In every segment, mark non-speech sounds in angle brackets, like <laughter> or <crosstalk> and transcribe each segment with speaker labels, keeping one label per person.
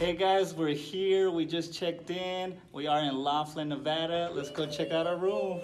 Speaker 1: Hey guys, we're here. We just checked in. We are in Laughlin, Nevada. Let's go check out our room.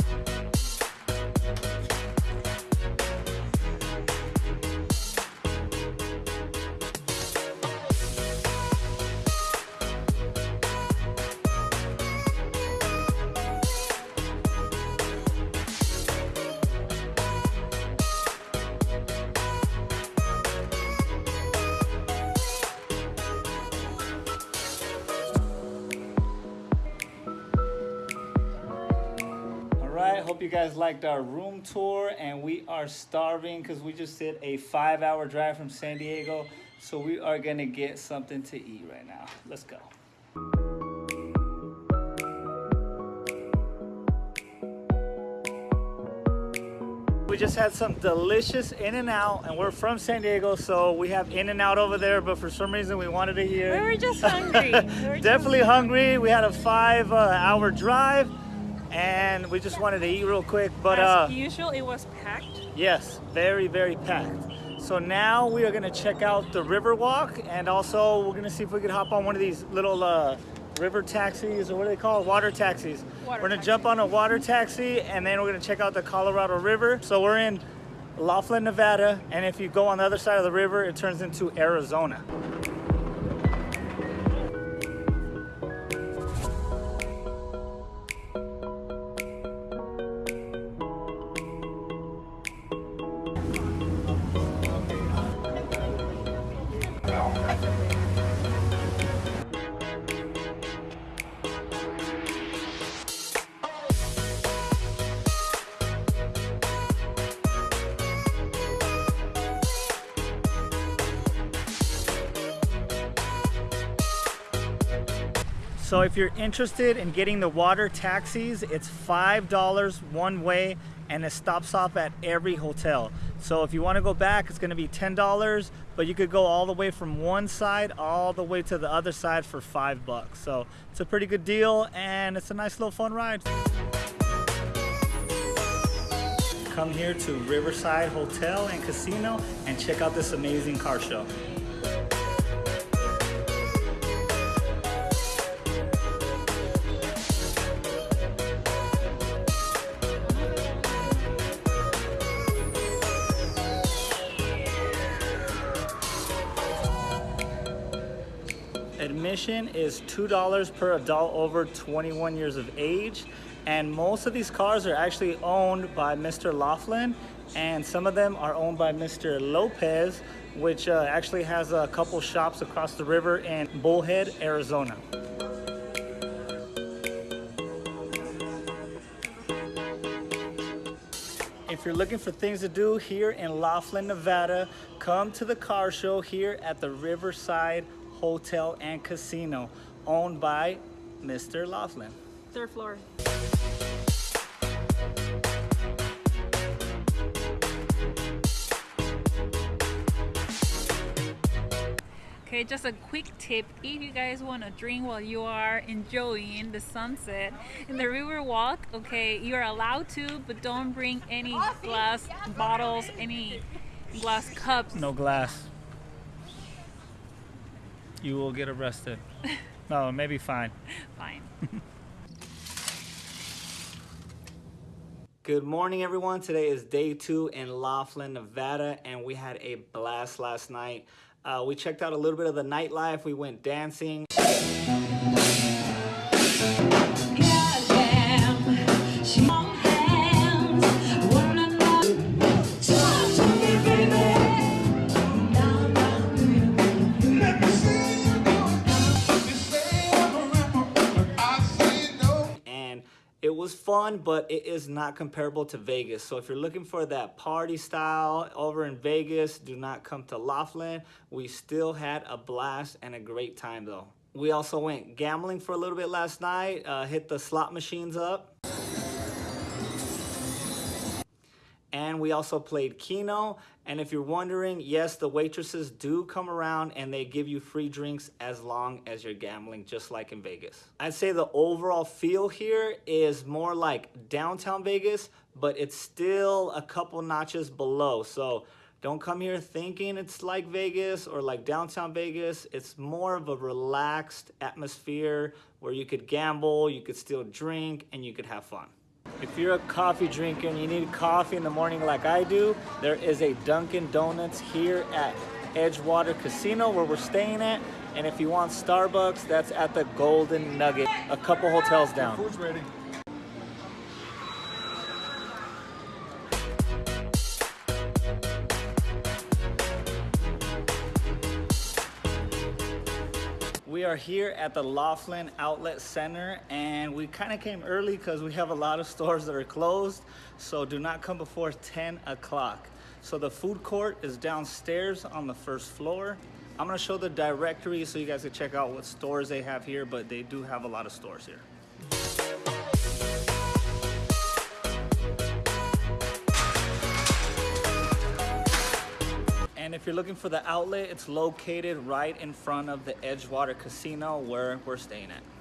Speaker 1: You guys liked our room tour and we are starving because we just did a five hour drive from San Diego. So we are gonna get something to eat right now. Let's go. We just had some delicious In-N-Out and we're from San Diego, so we have In-N-Out over there, but for some reason we wanted it here.
Speaker 2: We were just <laughs> hungry. We were
Speaker 1: Definitely
Speaker 2: just-
Speaker 1: hungry. We had a five uh, hour drive and we just wanted to eat real quick. But uh,
Speaker 2: As usual, it was packed.
Speaker 1: yes, very, very packed. So now we are gonna check out the river walk and also we're gonna see if we could hop on one of these little uh, river taxis or what do they called? Water taxis.
Speaker 2: Water
Speaker 1: we're gonna
Speaker 2: taxi.
Speaker 1: jump on a water taxi and then we're gonna check out the Colorado River. So we're in Laughlin, Nevada, and if you go on the other side of the river, it turns into Arizona. So if you're interested in getting the water taxis, it's $5 one way and it stops off at every hotel. So if you want to go back, it's going to be $10, but you could go all the way from one side all the way to the other side for 5 bucks. So it's a pretty good deal and it's a nice little fun ride. Come here to Riverside Hotel and Casino and check out this amazing car show. Admission is $2 per adult over 21 years of age. And most of these cars are actually owned by Mr. Laughlin. And some of them are owned by Mr. Lopez, which uh, actually has a couple shops across the river in Bullhead, Arizona. If you're looking for things to do here in Laughlin, Nevada, come to the car show here at the Riverside Hotel and Casino, owned by Mr. Laughlin.
Speaker 2: Third floor. Okay, just a quick tip. If you guys want to drink while you are enjoying the sunset in the river walk, okay, you're allowed to, but don't bring any glass bottles, any glass cups.
Speaker 1: No glass. You will get arrested. <laughs> No, maybe fine.
Speaker 2: Fine.
Speaker 1: Good morning, everyone. Today is day two in Laughlin, Nevada, and we had a blast last night. Uh, we checked out a little bit of the nightlife. We went dancing. Fun, but it is not comparable to Vegas. So if you're looking for that party style over in Vegas, do not come to Laughlin. We still had a blast and a great time though. We also went gambling for a little bit last night, uh, hit the slot machines up. We also played Keno. And if you're wondering, yes, the waitresses do come around and they give you free drinks as long as you're gambling, just like in Vegas. I'd say the overall feel here is more like downtown Vegas, but it's still a couple notches below. So Don't come here thinking it's like Vegas or like downtown Vegas. It's more of a relaxed atmosphere where you could gamble, you could still drink, and you could have fun. If you're a coffee drinker and you need coffee in the morning like I do, there is a Dunkin' Donuts here at Edgewater Casino where we're staying at. And if you want Starbucks, that's at the Golden Nugget, a couple hotels down.
Speaker 3: Food's ready.
Speaker 1: Are here at the Laughlin Outlet Center and we kind of came early because we have a lot of stores that are closed. So do not come before 10 o'clock. So the food court is downstairs on the first floor. I'm gonna show the directory so you guys can check out what stores they have here, but they do have a lot of stores here. If you're looking for the outlet, it's located right in front of the Edgewater Casino where we're staying at.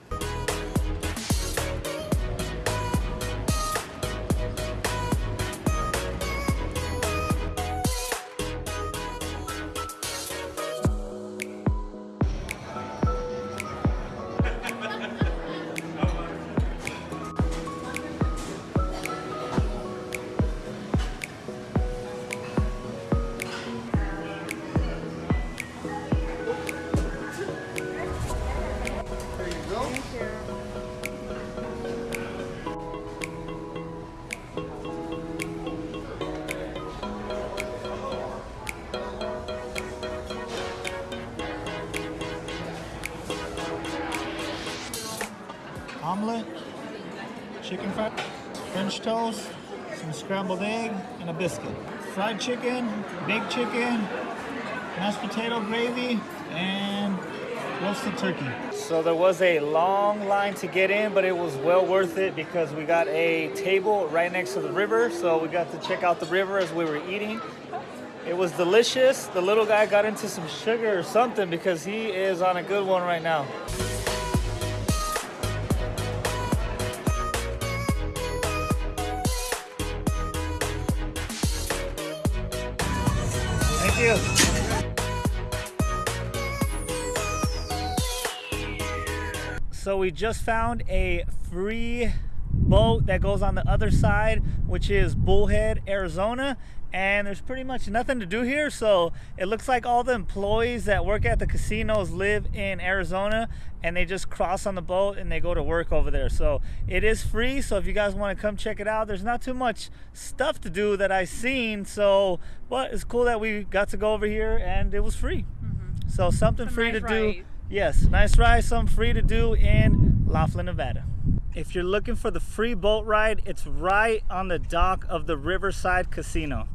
Speaker 3: Omelet, chicken fried, French toast, some scrambled egg, and a biscuit. Fried chicken, baked chicken, mashed potato gravy, and roasted turkey.
Speaker 1: So there was a long line to get in, but it was well worth it because we got a table right next to the river. So we got to check out the river as we were eating. It was delicious. The little guy got into some sugar or something because he is on a good one right now. Thank you. So we just found a free boat that goes on the other side, which is Bullhead, Arizona. And there's pretty much nothing to do here. So it looks like all the employees that work at the casinos live in Arizona and they just cross on the boat and they go to work over there. So it is free. So if you guys want to come check it out, there's not too much stuff to do that I've seen. So, but it's cool that we got to go over here and it was free. Mm-hmm. So something
Speaker 2: Some
Speaker 1: free
Speaker 2: nice
Speaker 1: to do. Yes, nice ride, some free to do in Laughlin, Nevada. If you're looking for the free boat ride, it's right on the dock of the Riverside Casino.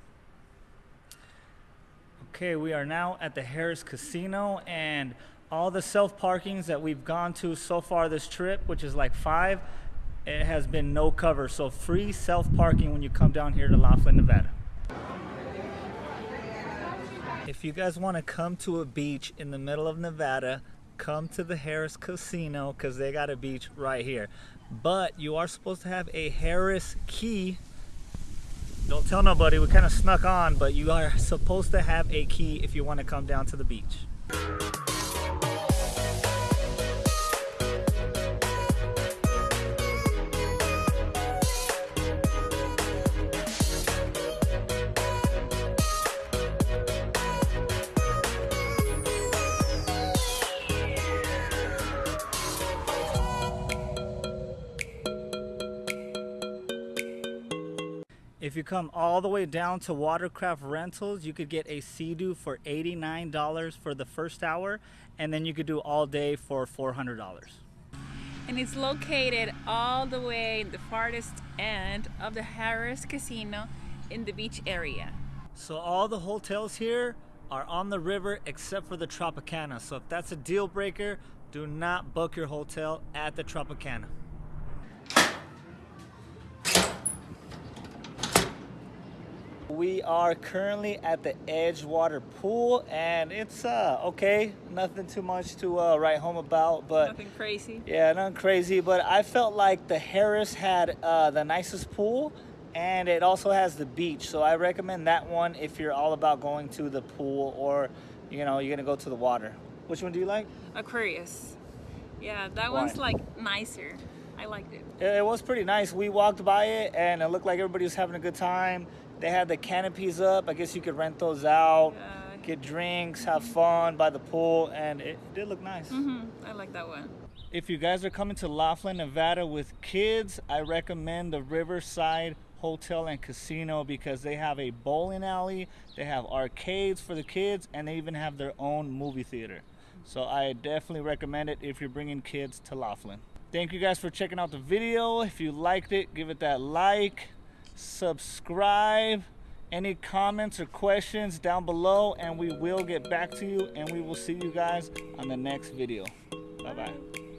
Speaker 1: Okay, we are now at the Harrah's Casino and all the self parkings that we've gone to so far this trip, which is like five, it has been no cover. So free self parking when you come down here to Laughlin, Nevada. If you guys want to come to a beach in the middle of Nevada, come to the Harrah's Casino because they got a beach right here. But you are supposed to have a Harrah's key. Don't tell nobody, we kind of snuck on, but you are supposed to have a key if you want to come down to the beach. If you come all the way down to Watercraft Rentals, you could get a Sea-Doo for $89 for the first hour, and then you could do all day for $400.
Speaker 2: And it's located all the way in the farthest end of the Harrah's Casino in the beach area.
Speaker 1: So all the hotels here are on the river except for the Tropicana. So if that's a deal breaker, do not book your hotel at the Tropicana. We are currently at the Edgewater Pool and it's uh okay, nothing too much to uh, write home about, but
Speaker 2: Nothing crazy.
Speaker 1: yeah, nothing crazy, but I felt like the Harrah's had uh, the nicest pool, and it also has the beach. So I recommend that one if you're all about going to the pool or you know you're gonna go to the water. Which one do you like?
Speaker 2: Aquarius. Yeah, that
Speaker 1: Why?
Speaker 2: one's like nicer. I liked it.
Speaker 1: It, it was pretty nice. We walked by it and it looked like everybody was having a good time. They had the canopies up. I guess you could rent those out,
Speaker 2: Uh,
Speaker 1: get drinks, have fun by the pool, and it did look nice.
Speaker 2: hmm I like that one.
Speaker 1: If you guys are coming to Laughlin, Nevada with kids, I recommend the Riverside Hotel and Casino because they have a bowling alley, they have arcades for the kids, and they even have their own movie theater. So I definitely recommend it if you're bringing kids to Laughlin. Thank you guys for checking out the video. If you liked it, give it that like, subscribe. Any comments or questions down below, and we will get back to you, and we will see you guys on the next video. Bye bye.